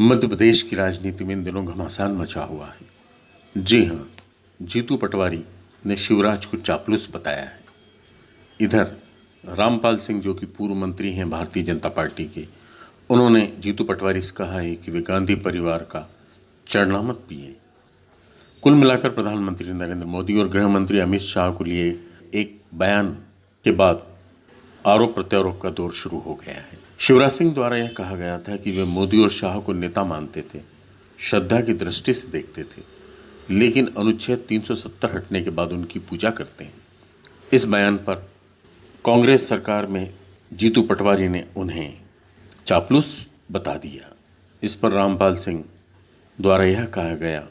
मध्य प्रदेश की राजनीति में इन दिनों घमासान मचा हुआ है। जी हाँ जीतू पटवारी ने शिवराज को चापलूस बताया है। इधर, रामपाल सिंह जो कि पूर्व मंत्री हैं भारतीय जनता पार्टी के, उन्होंने जीतू पटवारी से कहा है कि वे गांधी परिवार का चरणामत भी पिए। कुल मिलाकर प्रधानमंत्री नरेंद्र मोदी और गृह मंत्री अमित शाह को लिए एक बयान के बाद आरोप प्रत्यारोप का दौर शुरू हो गया है। शिवराज सिंह द्वारा यह कहा गया था कि वे मोदी और शाह को नेता मानते थे, श्रद्धा की दृष्टि से देखते थे, लेकिन अनुच्छेद 370 हटने के बाद उनकी पूजा करते हैं। इस बयान पर कांग्रेस सरकार में जीतू पटवारी ने उन्हें चापलूस बता दिया। इस पर रामपाल सिंह द्वारा यह कहा गया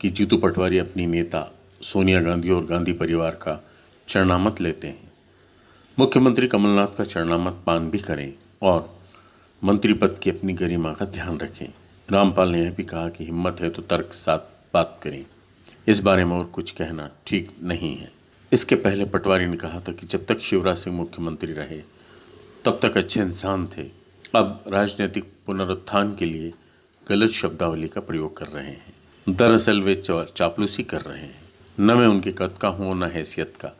कि जीतू पटवारी अपनी नेता सोनिया गांधी और गांधी परिवार का चरणामत लेते हैं। मुख्यमंत्री कमलनाथ का चरणामत पान भी करें और मंत्री पद की अपनी गरिमा का ध्यान रखें। रामपाल ने यह भी कहा कि हिम्मत है तो तर्क साथ बात करें। इस बारे में और कुछ कहना ठीक नहीं है। इसके पहले पटवारी ने कहा था कि जब तक शिवराज सिंह मुख्यमंत्री रहे, तब तक अच्छे इंसान थे। अब राजनीतिक पुनरुत्थान के लिए गलत शब्दावली का प्रयोग कर रहे हैं। दरअसल वे चापलूसी कर रहे हैं। न मैं उनके कद का हूँ न हैसियत का।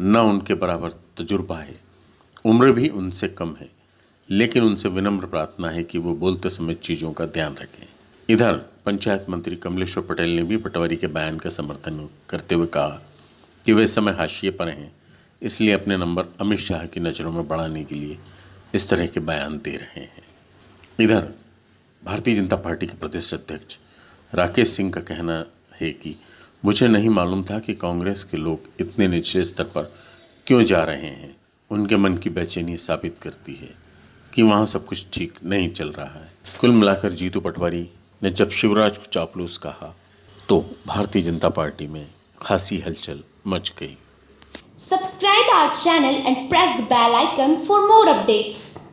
न उनके बराबर तजुर्बा है। उम्र भी उनसे कम है, लेकिन उनसे विनम्र प्रार्थना है कि वो बोलते समय चीज़ों का ध्यान रखें। इधर, पंचायत मंत्री कमलेश्वर पटेल ने भी पटवारी के बयान का समर्थन करते हुए कहा कि वे समय हाशिए पर हैं, इसलिए अपने नंबर अमित शाह की नज़रों में बढ़ाने के लिए इस तरह के बयान दे रहे हैं। इधर, भारतीय जनता पार्टी के प्रदेश अध्यक्ष राकेश सिंह का कहना है कि मुझे नहीं मालूम था कि कांग्रेस के लोग इतने निचले स्तर पर क्यों जा रहे हैं? उनके मन की बेचैनी साबित करती है कि वहाँ सब कुछ ठीक नहीं चल रहा है। कुल मिलाकर जीतू पटवारी ने जब शिवराज को चापलूस कहा तो भारतीय जनता पार्टी में खासी हलचल मच गई। Subscribe our channel and press the bell icon for more updates.